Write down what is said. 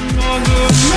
on the